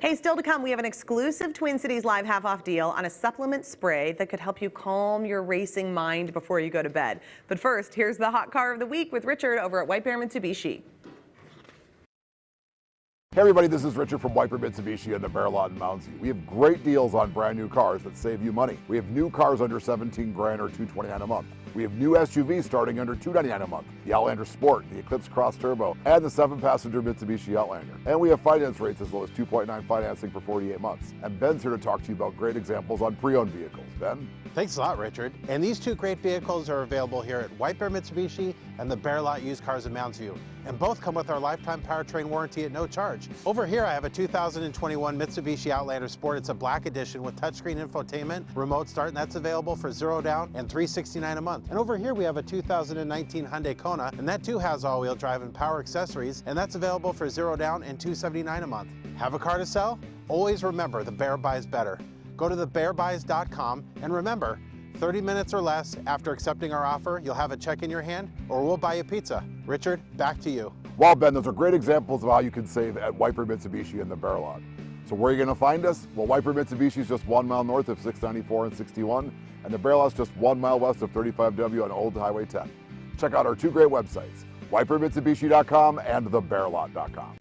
Hey, still to come, we have an exclusive Twin Cities Live half off deal on a supplement spray that could help you calm your racing mind before you go to bed. But first, here's the hot car of the week with Richard over at White Bear Mitsubishi. Hey everybody, this is Richard from Bear Mitsubishi and the Bear Lot in View. We have great deals on brand new cars that save you money. We have new cars under 17 grand or 229 a month. We have new SUVs starting under 299 a month. The Outlander Sport, the Eclipse Cross Turbo, and the seven passenger Mitsubishi Outlander. And we have finance rates as low as 2.9 financing for 48 months. And Ben's here to talk to you about great examples on pre-owned vehicles. Ben? Thanks a lot, Richard. And these two great vehicles are available here at White Bear Mitsubishi and the Bear Lot Used Cars in Mounds View. And both come with our lifetime powertrain warranty at no charge. Over here, I have a 2021 Mitsubishi Outlander Sport. It's a black edition with touchscreen infotainment, remote start, and that's available for zero down and 369 a month. And over here, we have a 2019 Hyundai Kona, and that too has all-wheel drive and power accessories, and that's available for zero down and 279 a month. Have a car to sell? Always remember, the Bear buys better. Go to thebearbuys.com and remember, 30 minutes or less after accepting our offer, you'll have a check in your hand or we'll buy you pizza. Richard, back to you. Well, Ben, those are great examples of how you can save at White Bear Mitsubishi in the Bear Lot. So where are you going to find us? Well, White Bear Mitsubishi is just one mile north of 694 and 61, and the Bear Lot is just one mile west of 35W on Old Highway 10. Check out our two great websites, whitebearmitsubishi.com and thebearlot.com.